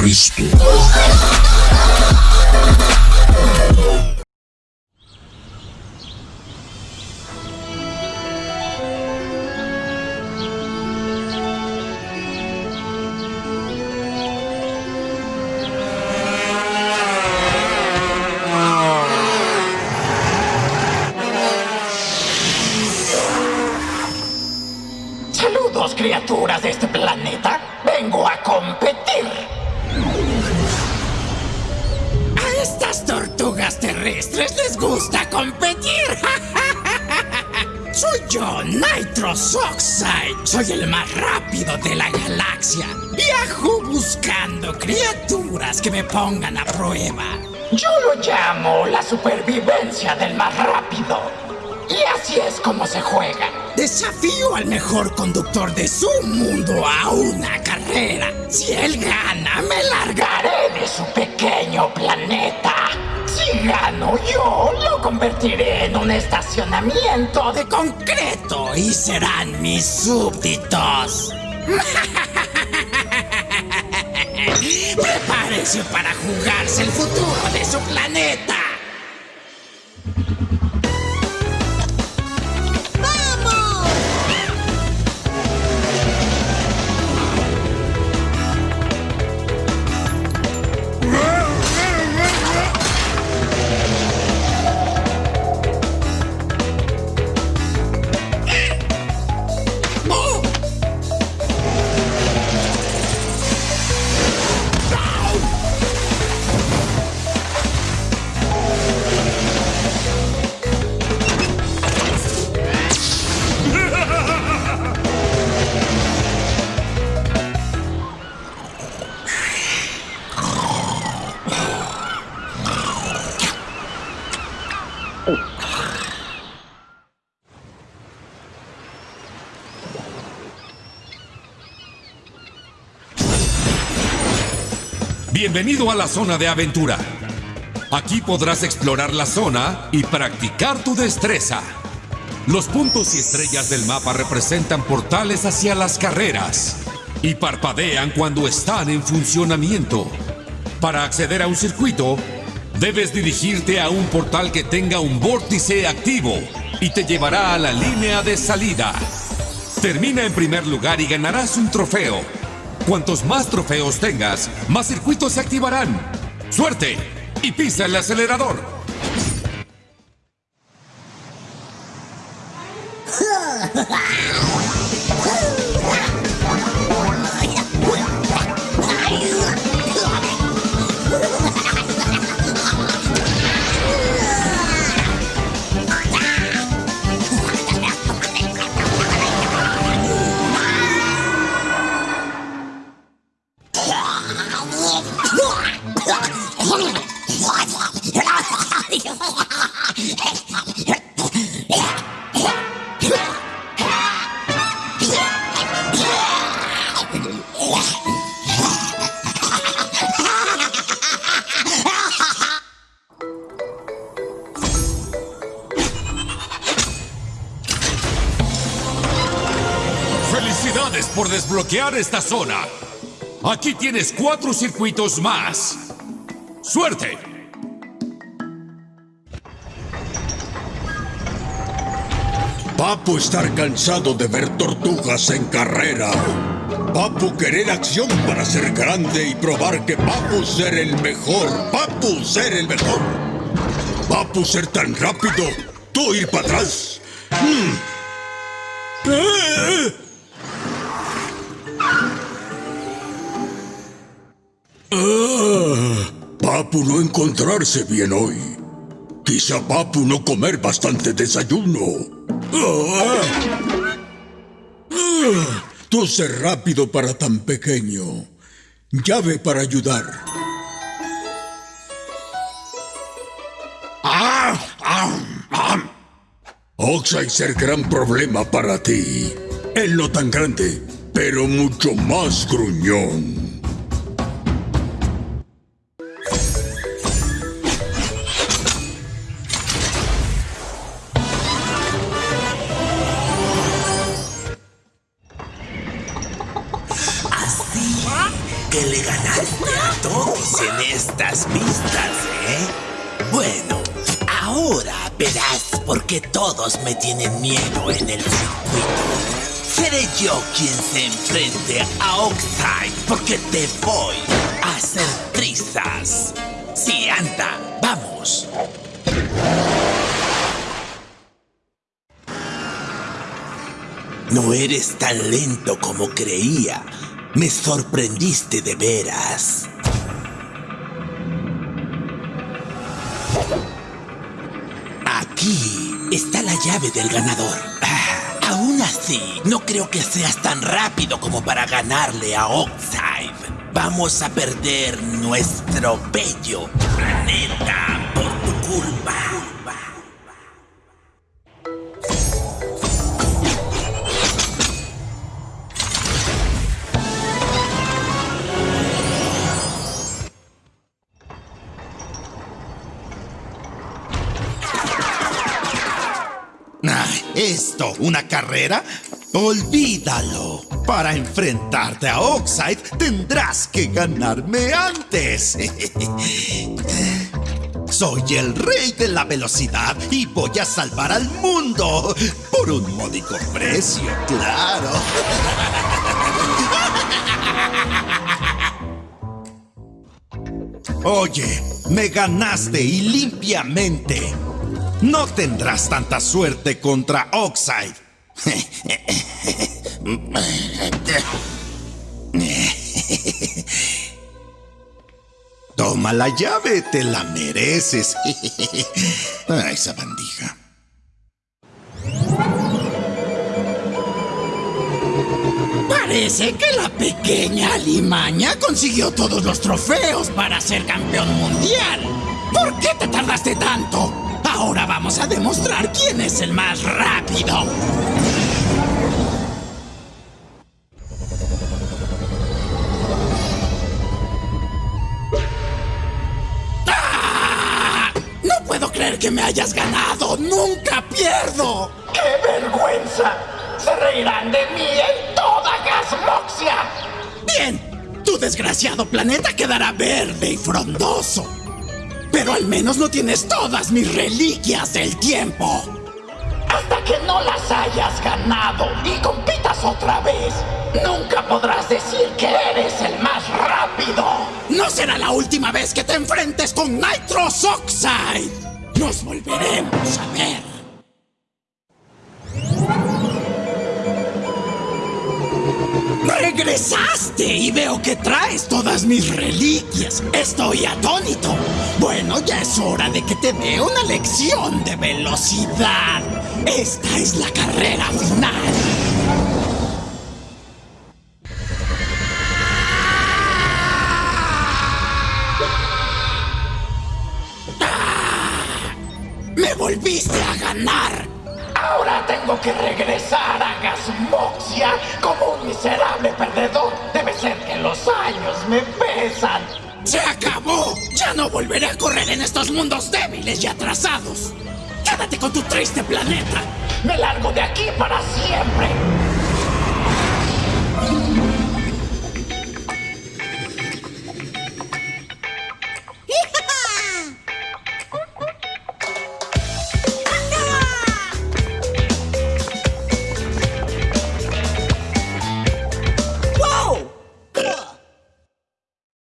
Cristo. Tortugas terrestres les gusta competir. Soy yo, Nitros Oxide. Soy el más rápido de la galaxia. Viajo buscando criaturas que me pongan a prueba. Yo lo llamo la supervivencia del más rápido. Y así es como se juega. Desafío al mejor conductor de su mundo a una carrera. Si él gana, me largaré de su pequeño planeta. Si gano yo, lo convertiré en un estacionamiento de concreto y serán mis súbditos. Prepárese para jugarse el futuro de su planeta. Bienvenido a la zona de aventura. Aquí podrás explorar la zona y practicar tu destreza. Los puntos y estrellas del mapa representan portales hacia las carreras y parpadean cuando están en funcionamiento. Para acceder a un circuito, debes dirigirte a un portal que tenga un vórtice activo y te llevará a la línea de salida. Termina en primer lugar y ganarás un trofeo. Cuantos más trofeos tengas, más circuitos se activarán. ¡Suerte! Y pisa el acelerador. ¡Felicidades por desbloquear esta zona! Aquí tienes cuatro circuitos más. ¡Suerte! Papu estar cansado de ver tortugas en carrera. Papu querer acción para ser grande y probar que Papu ser el mejor. Papu ser el mejor. Papu ser tan rápido. Tú ir para atrás. Mm. ¡Eh! Ah, Papu no encontrarse bien hoy. Quizá Papu no comer bastante desayuno. Ah. Ah, Tú ser rápido para tan pequeño. Llave para ayudar. Ah, ah, ah. Oxide ser gran problema para ti. Él no tan grande, pero mucho más gruñón. A todos en estas pistas, ¿eh? Bueno, ahora verás por qué todos me tienen miedo en el circuito. Seré yo quien se enfrente a Oxide porque te voy a hacer trizas. Sí, anda, vamos. No eres tan lento como creía. Me sorprendiste de veras. Aquí está la llave del ganador. Ah, aún así, no creo que seas tan rápido como para ganarle a Oxide. Vamos a perder nuestro bello planeta por tu culpa. ¿Esto? ¿Una carrera? Olvídalo. Para enfrentarte a Oxide tendrás que ganarme antes. Soy el rey de la velocidad y voy a salvar al mundo por un módico precio, claro. Oye, me ganaste y limpiamente. No tendrás tanta suerte contra Oxide. Toma la llave, te la mereces. Ah, esa bandija. Parece que la pequeña Alimaña consiguió todos los trofeos para ser campeón mundial. ¿Por qué te tardaste tanto? Vamos a demostrar quién es el más rápido. ¡Ah! No puedo creer que me hayas ganado. Nunca pierdo. ¡Qué vergüenza! Se reirán de mí en toda Gasmoxia. Bien, tu desgraciado planeta quedará verde y frondoso. Pero al menos no tienes todas mis reliquias del tiempo. Hasta que no las hayas ganado y compitas otra vez, nunca podrás decir que eres el más rápido. No será la última vez que te enfrentes con Nitros Oxide. Nos volveremos a ver. ¡Regresaste! Y veo que traes todas mis reliquias. Estoy atónito. Bueno, ya es hora de que te dé una lección de velocidad. Esta es la carrera final. Perdedor. Debe ser que los años me pesan. ¡Se acabó! Ya no volveré a correr en estos mundos débiles y atrasados. Quédate con tu triste planeta. Me largo de aquí para siempre.